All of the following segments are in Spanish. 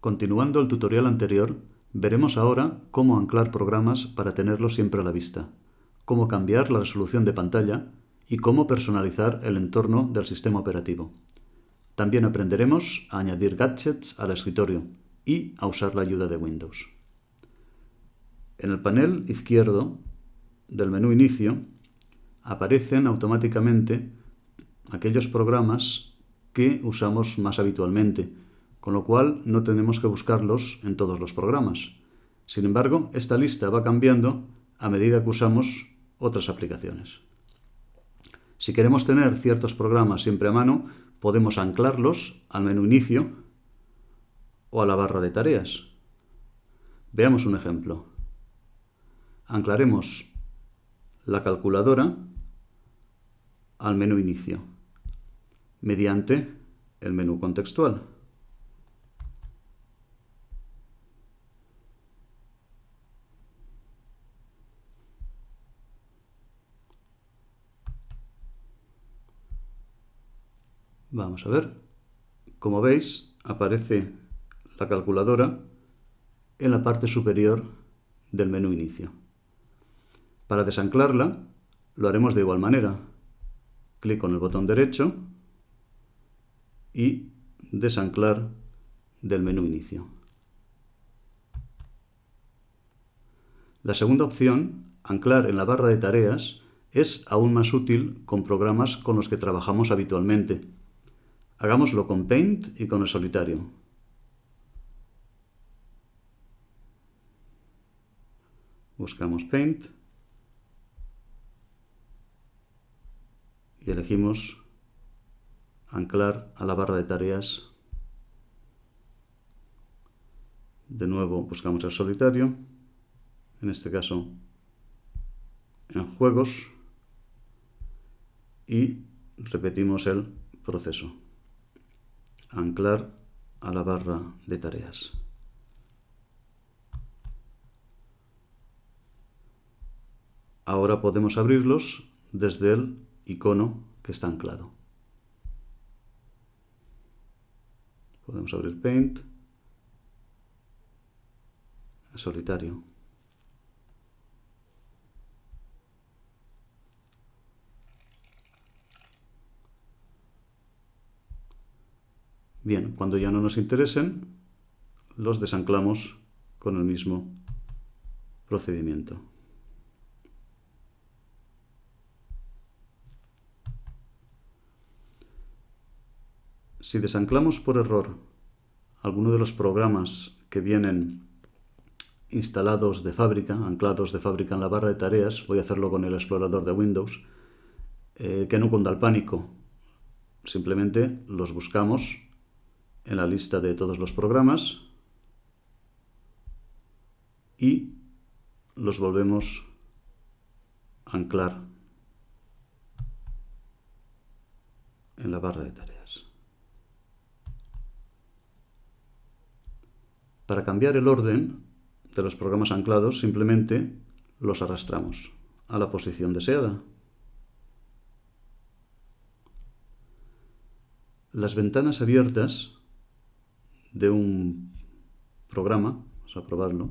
Continuando el tutorial anterior, veremos ahora cómo anclar programas para tenerlos siempre a la vista, cómo cambiar la resolución de pantalla y cómo personalizar el entorno del sistema operativo. También aprenderemos a añadir gadgets al escritorio y a usar la ayuda de Windows. En el panel izquierdo del menú Inicio aparecen automáticamente aquellos programas que usamos más habitualmente, con lo cual no tenemos que buscarlos en todos los programas. Sin embargo, esta lista va cambiando a medida que usamos otras aplicaciones. Si queremos tener ciertos programas siempre a mano, podemos anclarlos al menú Inicio o a la barra de tareas. Veamos un ejemplo. Anclaremos la calculadora al menú Inicio mediante el menú contextual. Vamos a ver. Como veis, aparece la calculadora en la parte superior del menú inicio. Para desanclarla, lo haremos de igual manera. Clic con el botón derecho y desanclar del menú inicio. La segunda opción, anclar en la barra de tareas, es aún más útil con programas con los que trabajamos habitualmente. Hagámoslo con Paint y con el solitario. Buscamos Paint y elegimos anclar a la barra de tareas. De nuevo buscamos el solitario, en este caso en juegos, y repetimos el proceso. Anclar a la barra de tareas. Ahora podemos abrirlos desde el icono que está anclado. Podemos abrir Paint, solitario. Bien, cuando ya no nos interesen, los desanclamos con el mismo procedimiento. Si desanclamos por error alguno de los programas que vienen instalados de fábrica, anclados de fábrica en la barra de tareas, voy a hacerlo con el explorador de Windows, eh, que no cunda el pánico. Simplemente los buscamos en la lista de todos los programas y los volvemos a anclar en la barra de tareas. Para cambiar el orden de los programas anclados, simplemente los arrastramos a la posición deseada. Las ventanas abiertas de un programa, vamos a probarlo,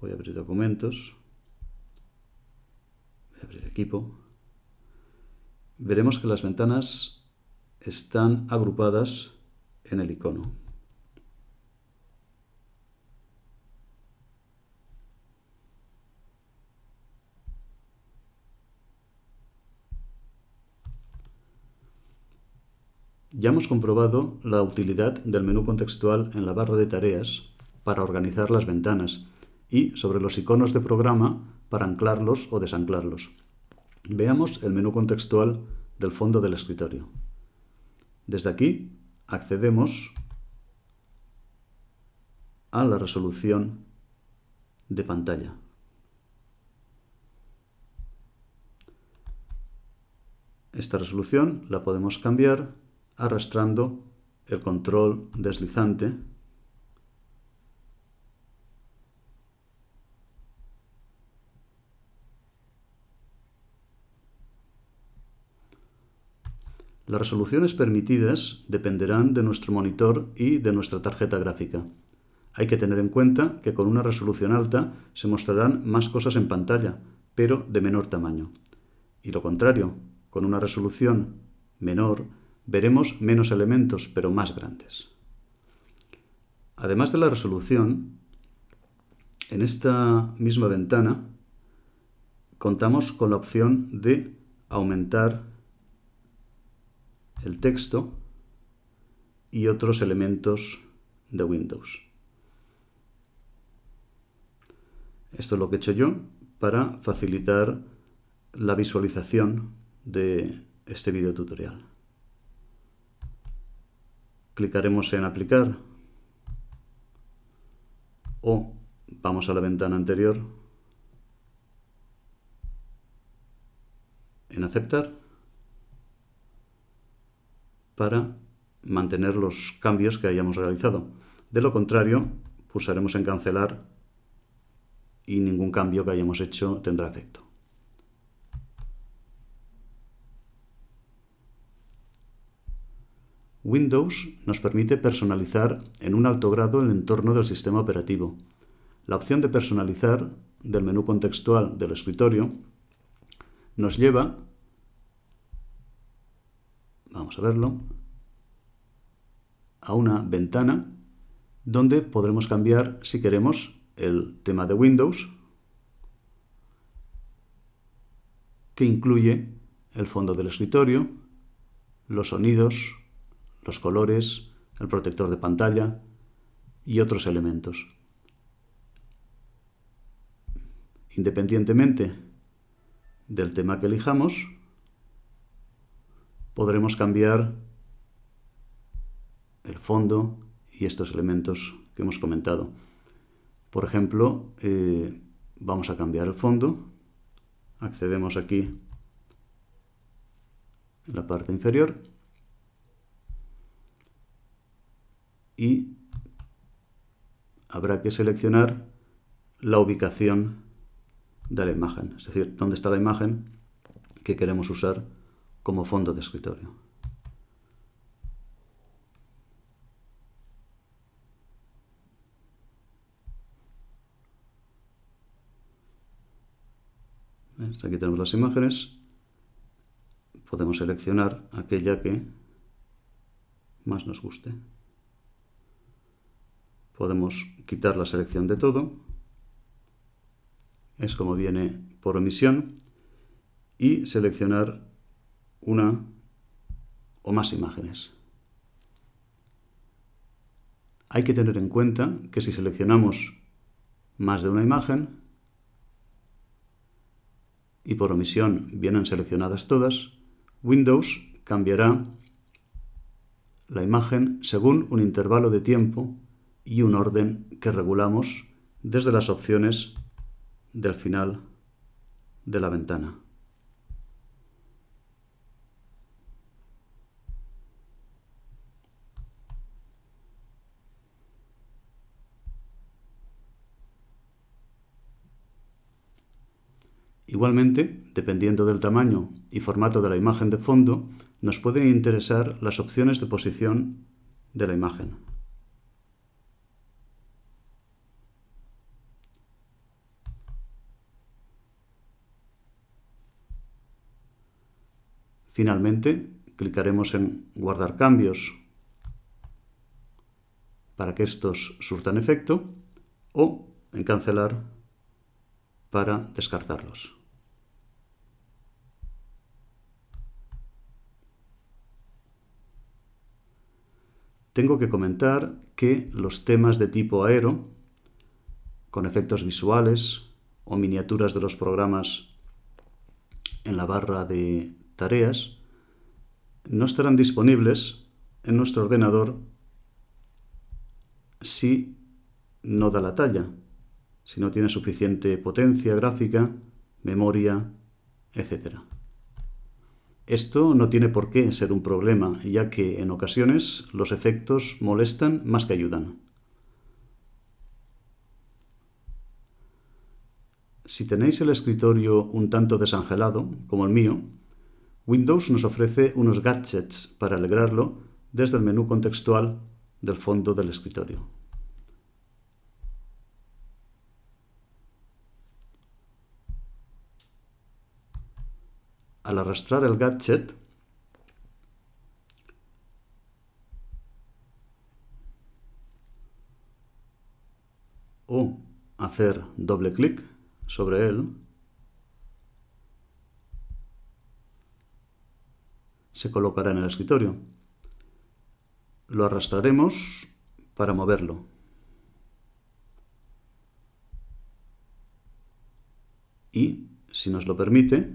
voy a abrir documentos, voy a abrir equipo, veremos que las ventanas están agrupadas en el icono. Ya hemos comprobado la utilidad del menú contextual en la barra de tareas para organizar las ventanas y sobre los iconos de programa para anclarlos o desanclarlos. Veamos el menú contextual del fondo del escritorio. Desde aquí accedemos a la resolución de pantalla. Esta resolución la podemos cambiar arrastrando el control deslizante Las resoluciones permitidas dependerán de nuestro monitor y de nuestra tarjeta gráfica. Hay que tener en cuenta que con una resolución alta se mostrarán más cosas en pantalla, pero de menor tamaño. Y lo contrario, con una resolución menor veremos menos elementos, pero más grandes. Además de la resolución, en esta misma ventana contamos con la opción de aumentar el texto y otros elementos de Windows. Esto es lo que he hecho yo para facilitar la visualización de este video tutorial. Clicaremos en aplicar o vamos a la ventana anterior en aceptar para mantener los cambios que hayamos realizado. De lo contrario, pulsaremos en cancelar y ningún cambio que hayamos hecho tendrá efecto. Windows nos permite personalizar en un alto grado el entorno del sistema operativo. La opción de personalizar del menú contextual del escritorio nos lleva vamos a verlo, a una ventana donde podremos cambiar, si queremos, el tema de Windows, que incluye el fondo del escritorio, los sonidos, los colores, el protector de pantalla y otros elementos. Independientemente del tema que elijamos, podremos cambiar el fondo y estos elementos que hemos comentado. Por ejemplo, eh, vamos a cambiar el fondo, accedemos aquí en la parte inferior y habrá que seleccionar la ubicación de la imagen, es decir, dónde está la imagen que queremos usar como fondo de escritorio. Aquí tenemos las imágenes. Podemos seleccionar aquella que más nos guste. Podemos quitar la selección de todo. Es como viene por omisión. Y seleccionar una o más imágenes. Hay que tener en cuenta que si seleccionamos más de una imagen y por omisión vienen seleccionadas todas, Windows cambiará la imagen según un intervalo de tiempo y un orden que regulamos desde las opciones del final de la ventana. Igualmente, dependiendo del tamaño y formato de la imagen de fondo, nos pueden interesar las opciones de posición de la imagen. Finalmente, clicaremos en Guardar cambios para que estos surtan efecto o en Cancelar para descartarlos. tengo que comentar que los temas de tipo aero, con efectos visuales o miniaturas de los programas en la barra de tareas, no estarán disponibles en nuestro ordenador si no da la talla, si no tiene suficiente potencia gráfica, memoria, etc. Esto no tiene por qué ser un problema, ya que en ocasiones los efectos molestan más que ayudan. Si tenéis el escritorio un tanto desangelado, como el mío, Windows nos ofrece unos gadgets para alegrarlo desde el menú contextual del fondo del escritorio. Al arrastrar el gadget, o hacer doble clic sobre él, se colocará en el escritorio. Lo arrastraremos para moverlo. Y, si nos lo permite,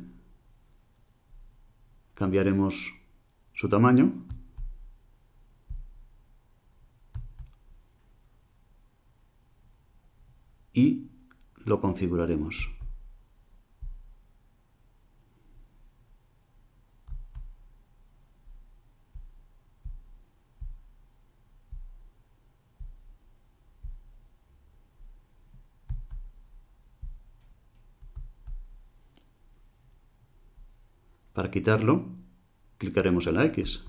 cambiaremos su tamaño y lo configuraremos. Para quitarlo, clicaremos en la X.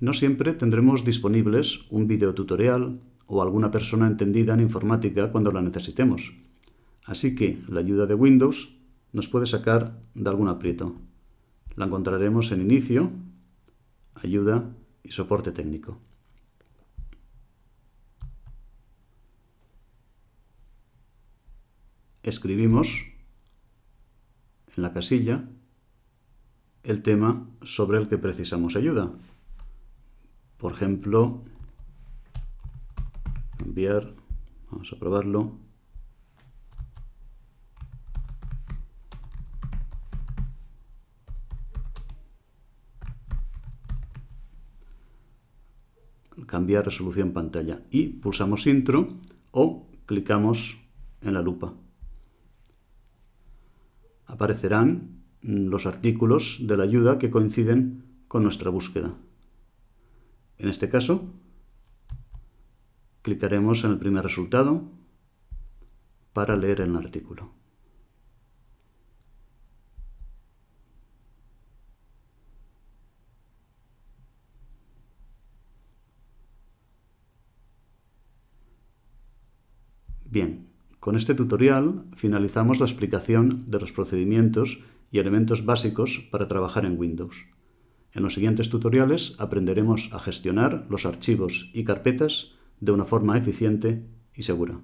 No siempre tendremos disponibles un videotutorial o alguna persona entendida en informática cuando la necesitemos. Así que la ayuda de Windows nos puede sacar de algún aprieto. La encontraremos en Inicio, Ayuda y Soporte técnico. Escribimos en la casilla el tema sobre el que precisamos ayuda. Por ejemplo, enviar, vamos a probarlo. Cambiar resolución pantalla y pulsamos intro o clicamos en la lupa. Aparecerán los artículos de la ayuda que coinciden con nuestra búsqueda. En este caso, clicaremos en el primer resultado para leer el artículo. Bien, con este tutorial finalizamos la explicación de los procedimientos y elementos básicos para trabajar en Windows. En los siguientes tutoriales aprenderemos a gestionar los archivos y carpetas de una forma eficiente y segura.